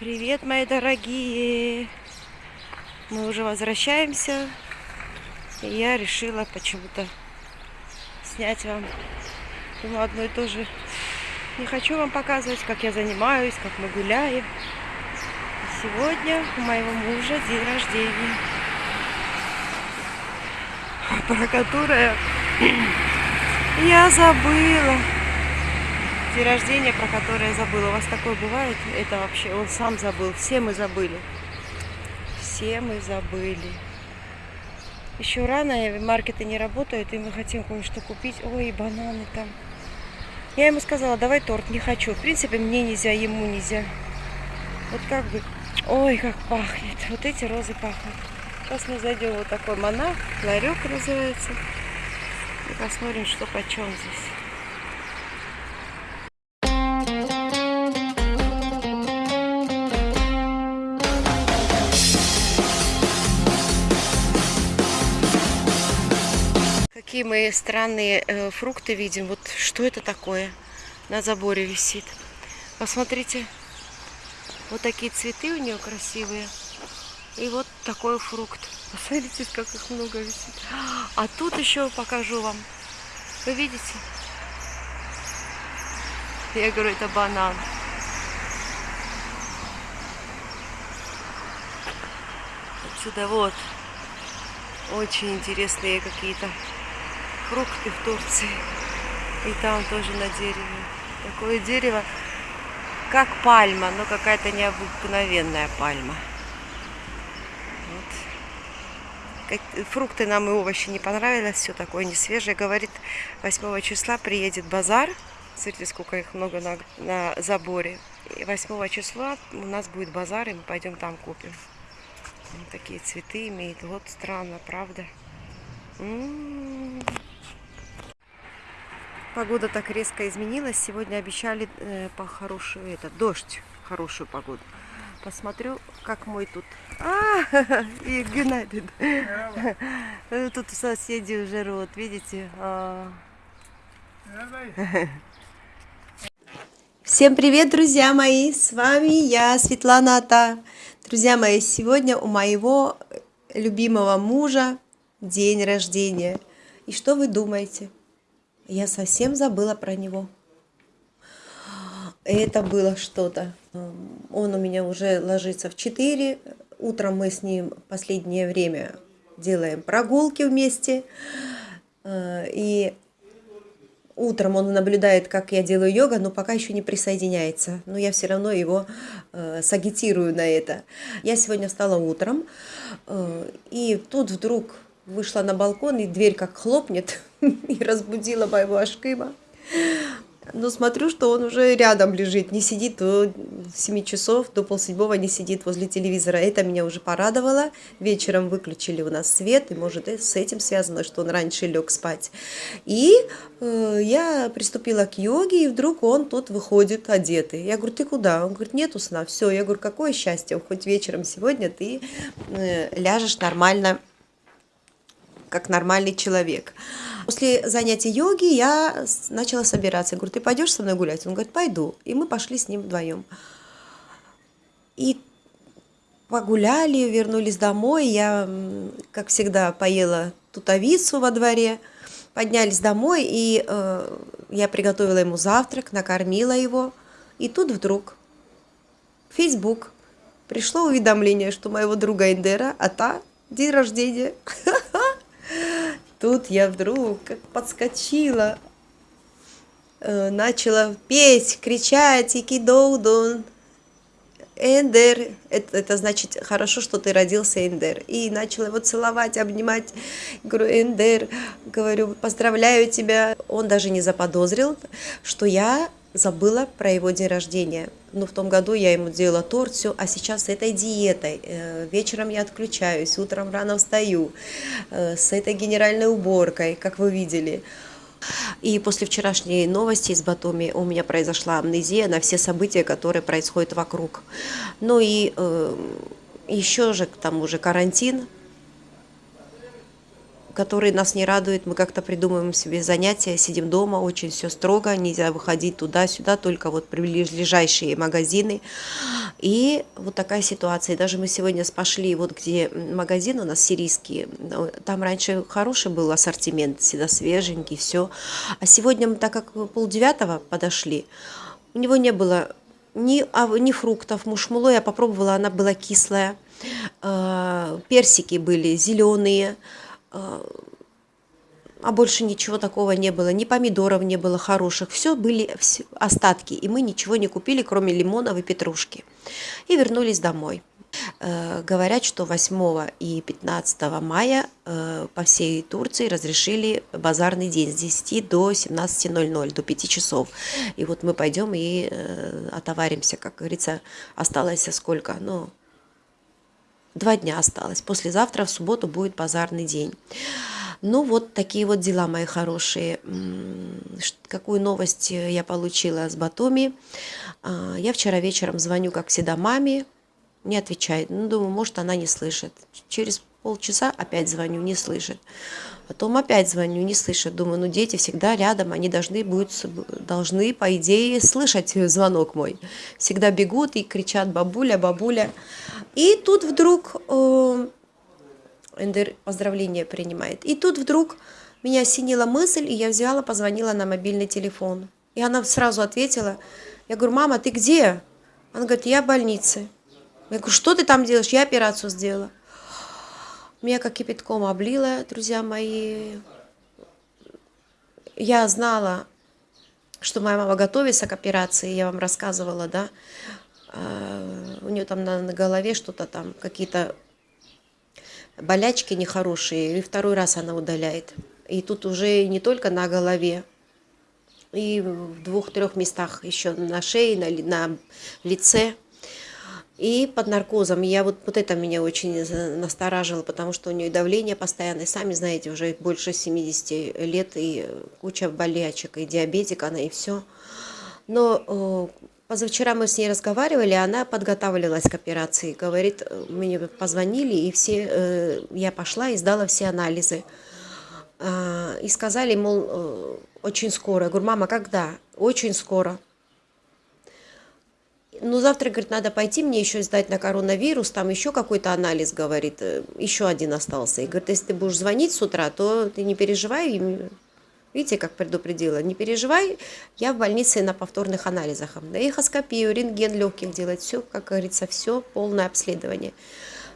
Привет, мои дорогие! Мы уже возвращаемся. И я решила почему-то снять вам думаю, одно и то же. Не хочу вам показывать, как я занимаюсь, как мы гуляем. И сегодня у моего мужа день рождения, про которое я забыла день рождения, про который я забыла. У вас такое бывает? Это вообще он сам забыл. Все мы забыли. Все мы забыли. Еще рано, маркеты не работают, и мы хотим кое-что купить. Ой, бананы там. Я ему сказала, давай торт, не хочу. В принципе, мне нельзя, ему нельзя. Вот как бы, ой, как пахнет. Вот эти розы пахнут. Сейчас мы зайдем вот такой монах, ларек называется. И посмотрим, что почем здесь. Какие мы странные э, фрукты видим. Вот что это такое на заборе висит. Посмотрите. Вот такие цветы у нее красивые. И вот такой фрукт. Посмотрите, как их много висит. А тут еще покажу вам. Вы видите? Я говорю, это банан. Отсюда вот. Очень интересные какие-то фрукты в Турции. И там тоже на дереве. Такое дерево, как пальма, но какая-то необыкновенная пальма. Вот. Фрукты нам и овощи не понравились, все такое не свежее. Говорит, 8 числа приедет базар. Смотрите, сколько их много на, на заборе. И 8 числа у нас будет базар, и мы пойдем там купим. Вот такие цветы имеет. Вот странно, правда? М -м -м. Погода так резко изменилась. Сегодня обещали э, по хорошую, это, дождь, хорошую погоду. Посмотрю, как мой тут. А, и Геннадий. Тут соседи уже рот, видите? А. Всем привет, друзья мои! С вами я, Светлана Ата. Друзья мои, сегодня у моего любимого мужа день рождения. И что вы думаете? Я совсем забыла про него. Это было что-то. Он у меня уже ложится в 4. Утром мы с ним последнее время делаем прогулки вместе. И утром он наблюдает, как я делаю йога, но пока еще не присоединяется. Но я все равно его э, сагитирую на это. Я сегодня встала утром, э, и тут вдруг вышла на балкон, и дверь как хлопнет, и разбудила моего Ашкима. Но смотрю, что он уже рядом лежит, не сидит до 7 часов, до полседьмого не сидит возле телевизора. Это меня уже порадовало. Вечером выключили у нас свет, и может с этим связано, что он раньше лег спать. И э, я приступила к йоге, и вдруг он тут выходит одетый. Я говорю, ты куда? Он говорит, нету сна. Все, я говорю, какое счастье, хоть вечером сегодня ты э, ляжешь нормально как нормальный человек. После занятия йоги я начала собираться. Я говорю, ты пойдешь со мной гулять? Он говорит, пойду. И мы пошли с ним вдвоем. И погуляли, вернулись домой. Я, как всегда, поела тутовицу во дворе. Поднялись домой, и э, я приготовила ему завтрак, накормила его. И тут вдруг в Facebook пришло уведомление, что моего друга Эндера, а та день рождения. Тут я вдруг как подскочила, э, начала петь, кричать, икидоудон, Эндер, это, это значит хорошо, что ты родился, Эндер. И начала его целовать, обнимать. Говорю, Эндер, говорю, поздравляю тебя. Он даже не заподозрил, что я забыла про его день рождения. Ну, в том году я ему делала торт, все, а сейчас с этой диетой. Э, вечером я отключаюсь, утром рано встаю, э, с этой генеральной уборкой, как вы видели. И после вчерашней новости из Батуми у меня произошла амнезия на все события, которые происходят вокруг. Ну и э, еще же к тому же карантин, который нас не радует. Мы как-то придумываем себе занятия, сидим дома, очень все строго, нельзя выходить туда-сюда, только вот ближайшие магазины. И вот такая ситуация. Даже мы сегодня пошли, вот где магазин у нас сирийский, там раньше хороший был ассортимент, всегда свеженький, все. А сегодня мы, так как полдевятого подошли, у него не было ни, а, ни фруктов, мушмуло я попробовала, она была кислая. А, персики были зеленые, а, а больше ничего такого не было, ни помидоров не было хороших, все были остатки, и мы ничего не купили, кроме лимонов и петрушки. И вернулись домой. Э, говорят, что 8 и 15 мая э, по всей Турции разрешили базарный день с 10 до 17.00, до 5 часов. И вот мы пойдем и э, отоваримся, как говорится, осталось сколько? Ну, два дня осталось. Послезавтра в субботу будет базарный день. Ну, вот такие вот дела, мои хорошие. Какую новость я получила с Батуми? А, я вчера вечером звоню, как всегда, маме, не отвечает. Ну, думаю, может, она не слышит. Через полчаса опять звоню, не слышит. Потом опять звоню, не слышит. Думаю, ну, дети всегда рядом, они должны, будут, должны по идее, слышать звонок мой. Всегда бегут и кричат «бабуля, бабуля». И тут вдруг э, Эндер поздравления принимает. И тут вдруг меня осенила мысль, и я взяла, позвонила на мобильный телефон. И она сразу ответила, я говорю, мама, ты где? Она говорит, я в больнице. Я говорю, что ты там делаешь? Я операцию сделала. Меня кипятком облила, друзья мои. Я знала, что моя мама готовится к операции, я вам рассказывала, да. А, у нее там на, на голове что-то там, какие-то болячки нехорошие, и второй раз она удаляет. И тут уже не только на голове, и в двух-трех местах еще на шее, на, на лице. И под наркозом. Я вот, вот это меня очень настораживало, потому что у нее давление постоянное. Сами знаете, уже больше 70 лет, и куча болячек, и диабетик она, и все. Но э, Позавчера мы с ней разговаривали, она подготавливалась к операции. Говорит, мне позвонили, и все, э, я пошла и сдала все анализы. А, и сказали, мол, э, очень скоро. Я говорю, мама, когда? Очень скоро. Ну, завтра, говорит, надо пойти мне еще сдать на коронавирус, там еще какой-то анализ, говорит, э, еще один остался. И говорит, если ты будешь звонить с утра, то ты не переживай, Видите, как предупредила? Не переживай, я в больнице на повторных анализах. Да, эхоскопию, рентген легких делать, все, как говорится, все, полное обследование.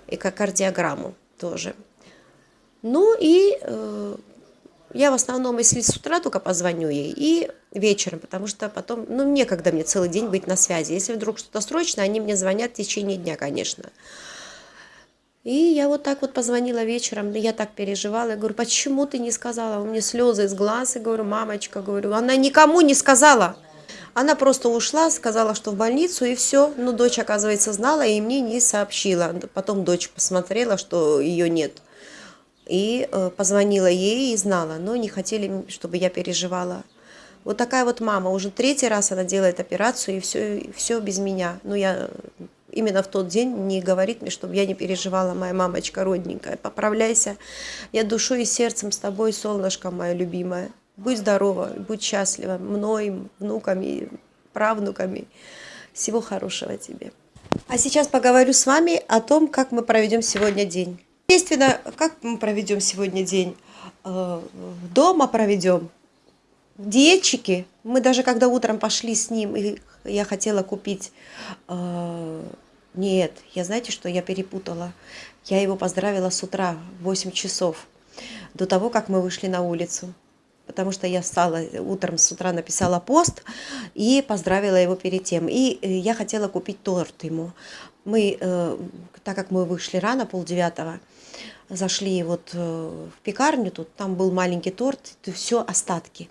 И как кардиограмму тоже. Ну и э, я в основном, если с утра только позвоню ей, и вечером, потому что потом, ну, некогда мне целый день быть на связи. Если вдруг что-то срочно, они мне звонят в течение дня, конечно. И я вот так вот позвонила вечером, я так переживала, я говорю, почему ты не сказала? У меня слезы из глаз, и говорю, мамочка, говорю, она никому не сказала. Она просто ушла, сказала, что в больницу, и все. Ну, дочь, оказывается, знала, и мне не сообщила. Потом дочь посмотрела, что ее нет. И э, позвонила ей и знала, но не хотели, чтобы я переживала. Вот такая вот мама, уже третий раз она делает операцию, и все, все без меня. Ну, я именно в тот день не говорит мне, чтобы я не переживала, моя мамочка родненькая. Поправляйся, я душой и сердцем с тобой, солнышко мое любимое. Будь здорова, будь счастлива мной, внуками, правнуками. Всего хорошего тебе. А сейчас поговорю с вами о том, как мы проведем сегодня день. Естественно, как мы проведем сегодня день? Э, дома проведем. Диетчики. Мы даже когда утром пошли с ним, и я хотела купить э, нет, я знаете, что я перепутала? Я его поздравила с утра, в 8 часов, до того, как мы вышли на улицу. Потому что я встала утром с утра, написала пост и поздравила его перед тем. И э, я хотела купить торт ему. Мы, э, так как мы вышли рано, полдевятого, зашли вот э, в пекарню, тут там был маленький торт, все остатки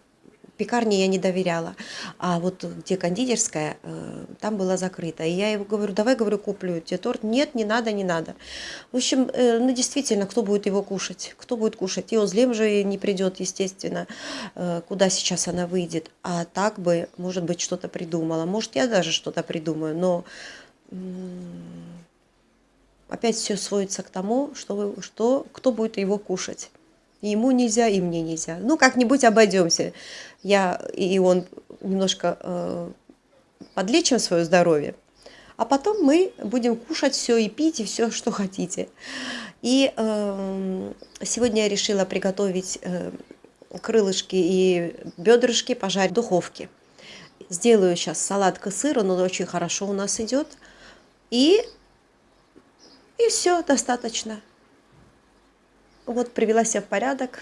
пекарне я не доверяла, а вот где кондитерская, э, там была закрыта. И я его говорю, давай, говорю, куплю тебе торт. Нет, не надо, не надо. В общем, э, ну действительно, кто будет его кушать? Кто будет кушать? И Озлем же не придет, естественно, куда сейчас она выйдет. А так бы, может быть, что-то придумала. Может, я даже что-то придумаю, но опять все сводится к тому, что, что кто будет его кушать. ему нельзя, и мне нельзя. Ну, как-нибудь обойдемся я и он немножко э, подлечим свое здоровье, а потом мы будем кушать все и пить, и все, что хотите. И э, сегодня я решила приготовить э, крылышки и бедрышки пожарить в духовке. Сделаю сейчас салат к сыру, он очень хорошо у нас идет. И, и все, достаточно. Вот привела себя в порядок.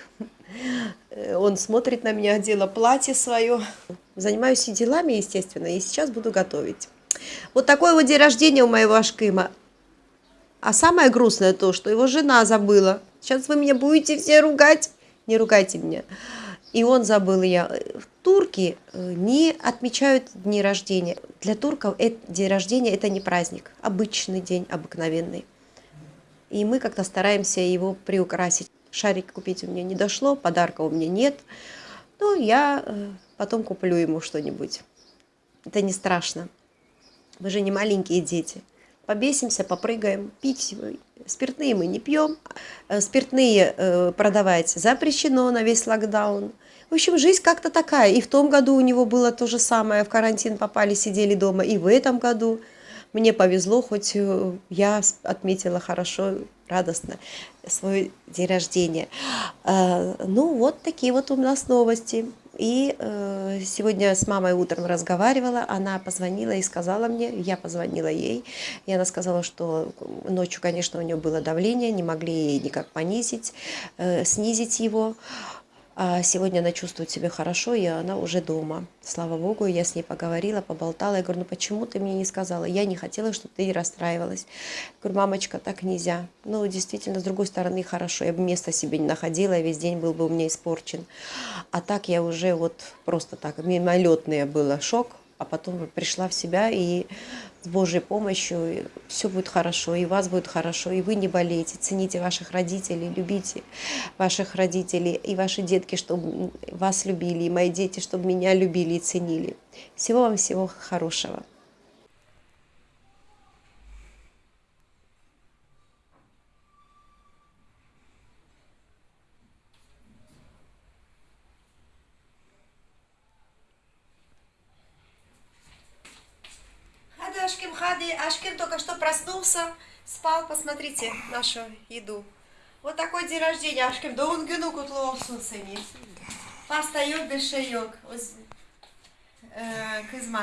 Он смотрит на меня, одела платье свое. Занимаюсь и делами, естественно, и сейчас буду готовить. Вот такой вот день рождения у моего Ашкима. А самое грустное то, что его жена забыла. Сейчас вы меня будете все ругать. Не ругайте меня. И он забыл я. Турки э, не отмечают дни рождения. Для турков день рождения это не праздник, обычный день, обыкновенный. И мы как-то стараемся его приукрасить. Шарик купить у меня не дошло, подарка у меня нет. Ну, я э, потом куплю ему что-нибудь. Это не страшно. Мы же не маленькие дети. Побесимся, попрыгаем, пить спиртные мы не пьем. Э, спиртные э, продавать запрещено на весь локдаун. В общем, жизнь как-то такая. И в том году у него было то же самое. В карантин попали, сидели дома. И в этом году мне повезло, хоть э, я отметила хорошо, радостно свой день рождения. Ну, вот такие вот у нас новости. И э, сегодня с мамой утром разговаривала, она позвонила и сказала мне, я позвонила ей, и она сказала, что ночью, конечно, у нее было давление, не могли никак понизить, э, снизить его. А сегодня она чувствует себя хорошо, и она уже дома. Слава Богу, я с ней поговорила, поболтала. Я говорю, ну почему ты мне не сказала? Я не хотела, чтобы ты расстраивалась. Я говорю, мамочка, так нельзя. Ну, действительно, с другой стороны, хорошо. Я бы места себе не находила, весь день был бы у меня испорчен. А так я уже вот просто так, мимолетный было шок, а потом пришла в себя и с Божьей помощью все будет хорошо, и вас будет хорошо, и вы не болеете. Цените ваших родителей, любите ваших родителей, и ваши детки, чтобы вас любили, и мои дети, чтобы меня любили и ценили. Всего вам всего хорошего. Ашким Хади. Ашким только что проснулся, спал. Посмотрите нашу еду. Вот такой день рождения Ашким. Да он гену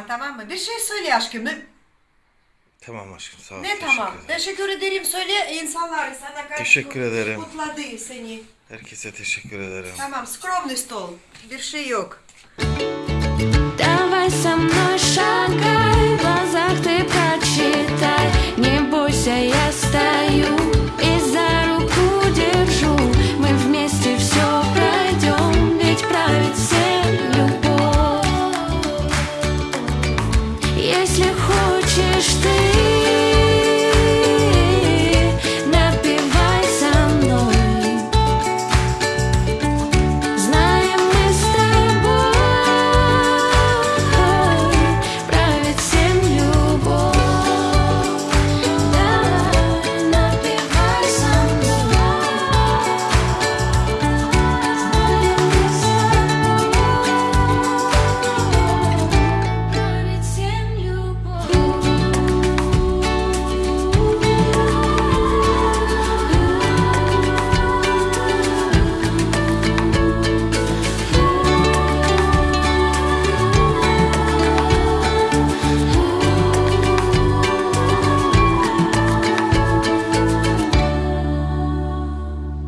tamam mı? Bir şey söyle aşkım. Ne, Tamam aşkım sağ ol. ne tamam? Teşekkür ederim. Söyle insanlar sana karşı Teşekkür ederim. kutladı seni. Herkese teşekkür ederim. Tamam, скромный стол. Bir şey yok. Давай со мной шагай Если хочешь ты